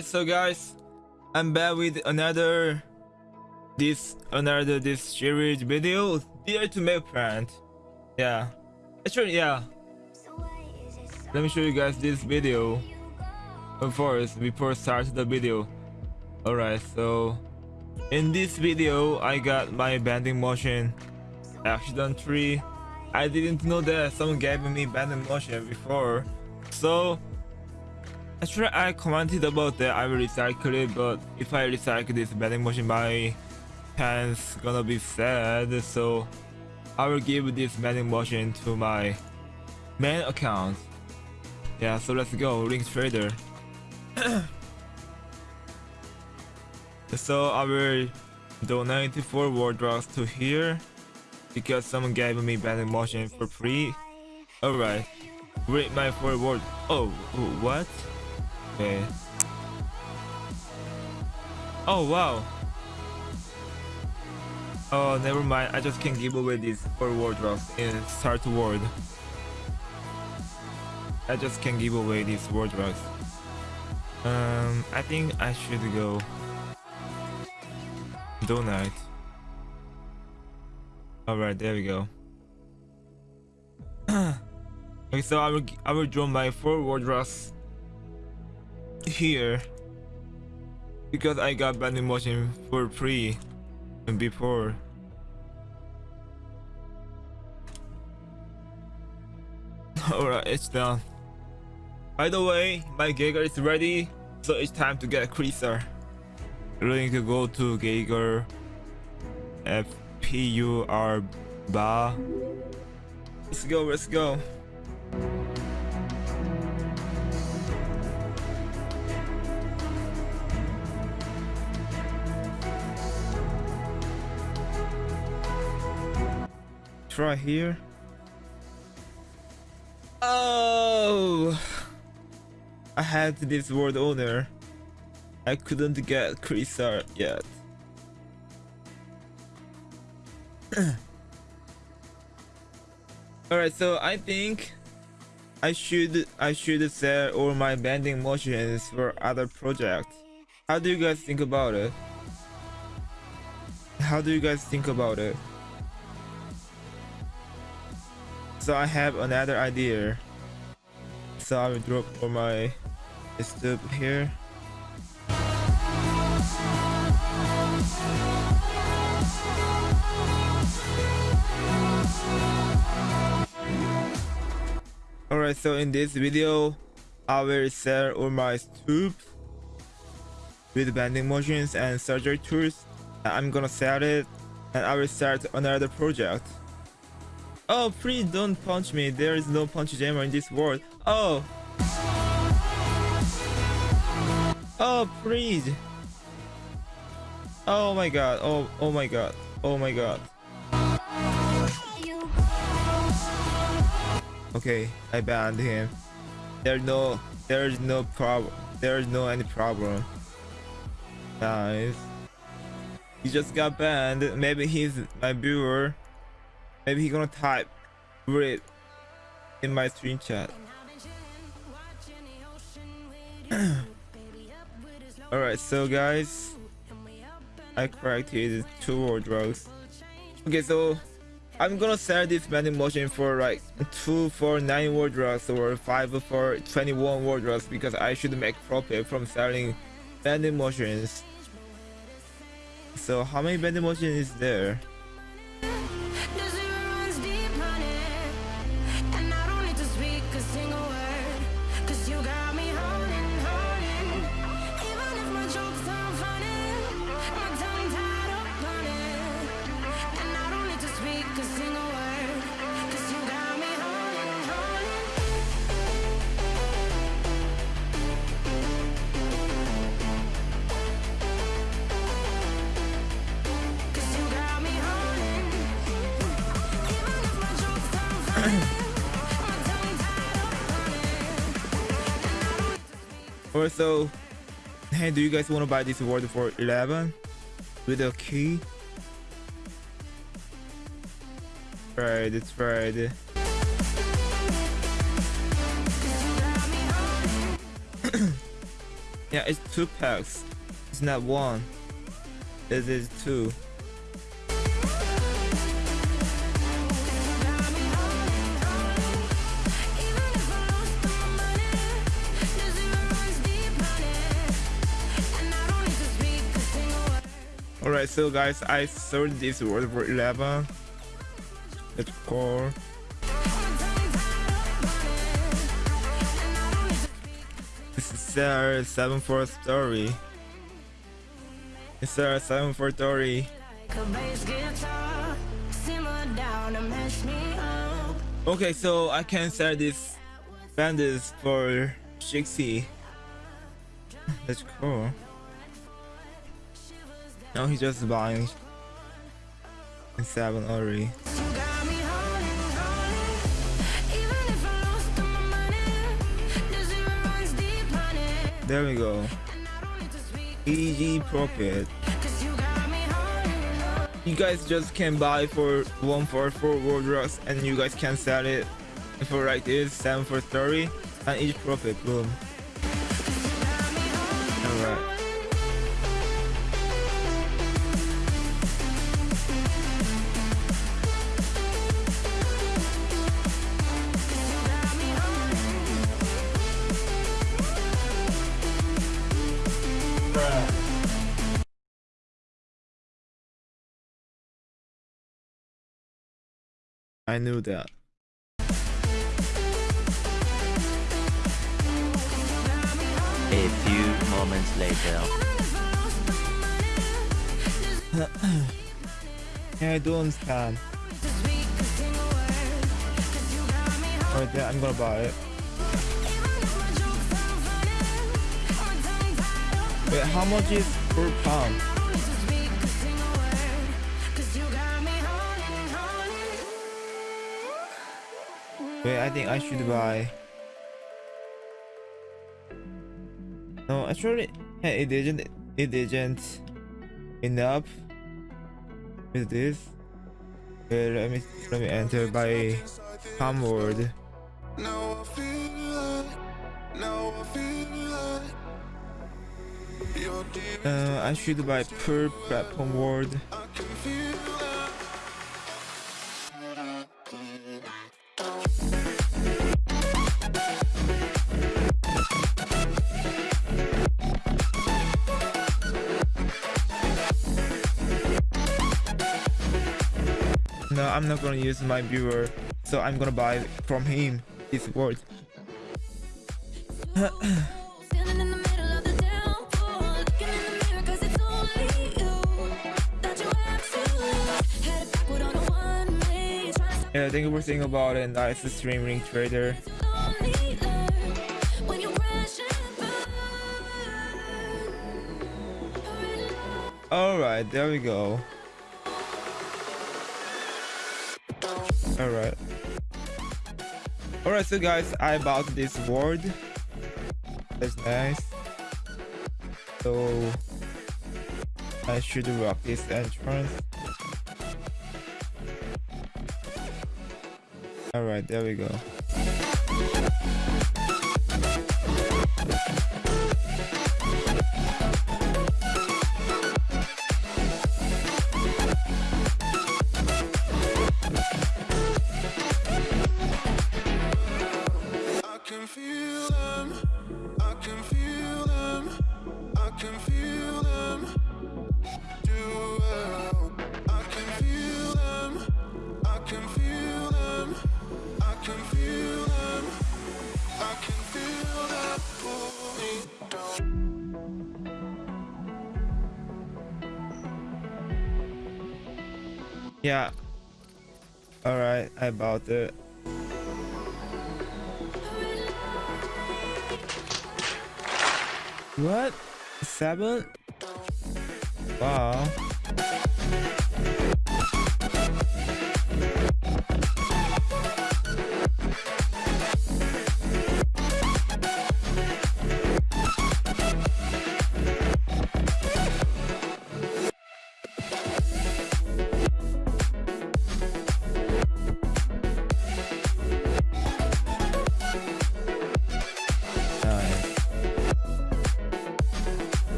So guys, I'm back with another this another this series video. Dare to make plant. Yeah. Actually yeah. Let me show you guys this video. First, before start the video. Alright, so in this video I got my bending motion accidentally. I didn't know that someone gave me bending motion before. So Actually, I commented about that I will recycle it, but if I recycle this bending motion, my hands gonna be sad. So I will give this bending motion to my main account. Yeah, so let's go, Link Trader. so I will donate 4 World Drugs to here because someone gave me bending motion for free. Alright, read my 4 World. Oh, what? Okay. Oh wow. Oh, never mind. I just can give away these four wardrobes in start world. I just can give away these wardrobes. Um, I think I should go donate. All right, there we go. okay, so I will I will draw my four wardrobes here because I got bending motion for free and before. Alright it's done. By the way my Geiger is ready so it's time to get a Creaser. Going to go to Geiger. FPUR bar let's go let's go try here. Oh! I had this world owner. I couldn't get Krisar yet. Alright, so I think I should I should sell all my bending motions for other projects. How do you guys think about it? How do you guys think about it? So I have another idea. So I will drop for my step here. Alright, so in this video, I will sell all my tubes with bending motions and surgery tools. I'm gonna sell it and I will start another project. Oh, please don't punch me. There is no punch jammer in this world. Oh. Oh, please. Oh my god. Oh, oh my god. Oh my god. Okay, I banned him. There's no, there's no problem. There's no any problem. Nice. He just got banned. Maybe he's my viewer. Maybe he gonna type read in my screen chat. Alright, so guys, I cracked corrected two wardrobes. Okay, so I'm gonna sell this bending motion for like two for nine wardrobes or five for 21 wardrobes because I should make profit from selling bending motions. So how many bending motions is there? Also hey do you guys want to buy this award for 11 with a key right it's right Yeah, it's two packs. It's not one. It is two. So guys, I sold this world for 11. Let's call. This is our 7 4 story. It's our 7 4 story. Okay, so I can sell this bandits for 60. That's cool. No, he's just buying seven already. There we go. Easy profit. You guys just can buy for one for four world rocks and you guys can sell it for like this, seven for 30 and each profit, boom. I knew that. A few moments later. yeah, I do understand. Alright, then I'm gonna buy it. Wait, how much is per pound? Wait, I think I should buy. No, actually, it didn't. It didn't enough with this. Okay, let me let me enter by word. Uh, I should buy per platform word. I'm not gonna use my viewer, so I'm gonna buy from him this word. Yeah, thank you for saying about it. Nice streaming trader. Alright, there we go. All right. All right so guys i bought this word that's nice. So i should rock this entrance. All right there we go Yeah. Alright, I bought it. What? Seven? Wow.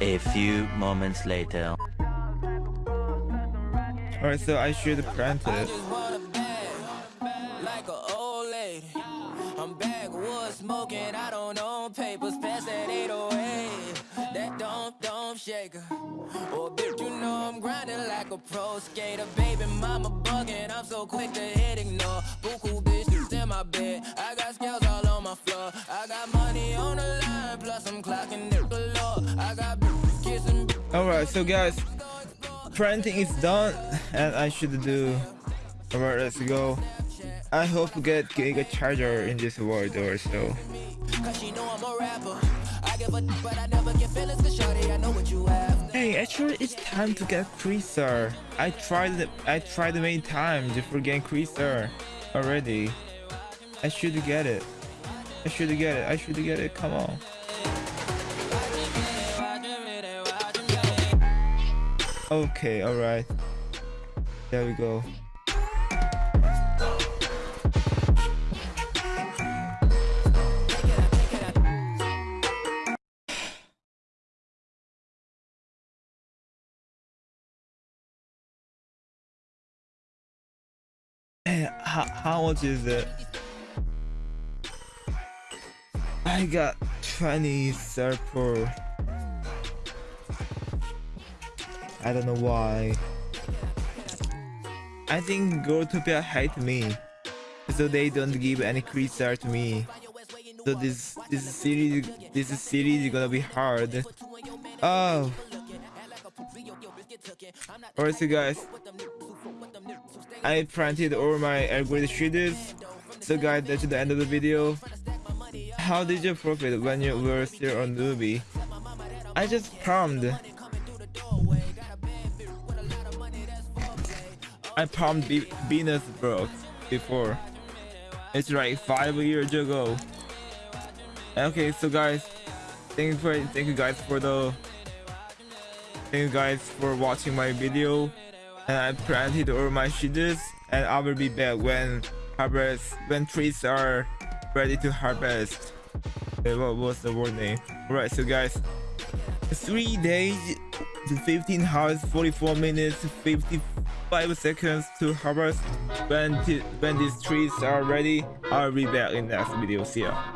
A few moments later. Alright, so I should plant it. just want a bag, like a old lady. I'm backwoods smoking, I don't own papers, pass that 808. That don't, don't shake her. Oh, bitch, you know I'm grinding like a pro skater. Baby, mama bugging, I'm so quick to hit ignore. Buku bitches in my bed, So guys, printing is done and I should do. Alright, let's go. I hope to get Giga Charger in this world or so. Hey, actually, it's time to get Creaser. I tried. I tried many times for getting Creaser already. I should get it. I should get it. I should get it. Come on. Okay, all right. There we go. Eh, how, how much is it? I got 20 serper. I don't know why. I think Growtopia hate me. So they don't give any creature to me. So this this series this series is gonna be hard. Oh. Alright so guys. I printed all my algorithm shooters. So guys that's the end of the video. How did you profit when you were still a newbie? I just palmed. I Be Venus Brook before. It's like five years ago. Okay, so guys, thank you for thank you guys for the thank you guys for watching my video. And I planted all my seeds, and I will be back when harvest when trees are ready to harvest. Okay, what was the word name? Alright, so guys, three days, 15 hours, 44 minutes, 55 seconds to harvest. When, when these trees are ready, I'll be back in next video. See ya.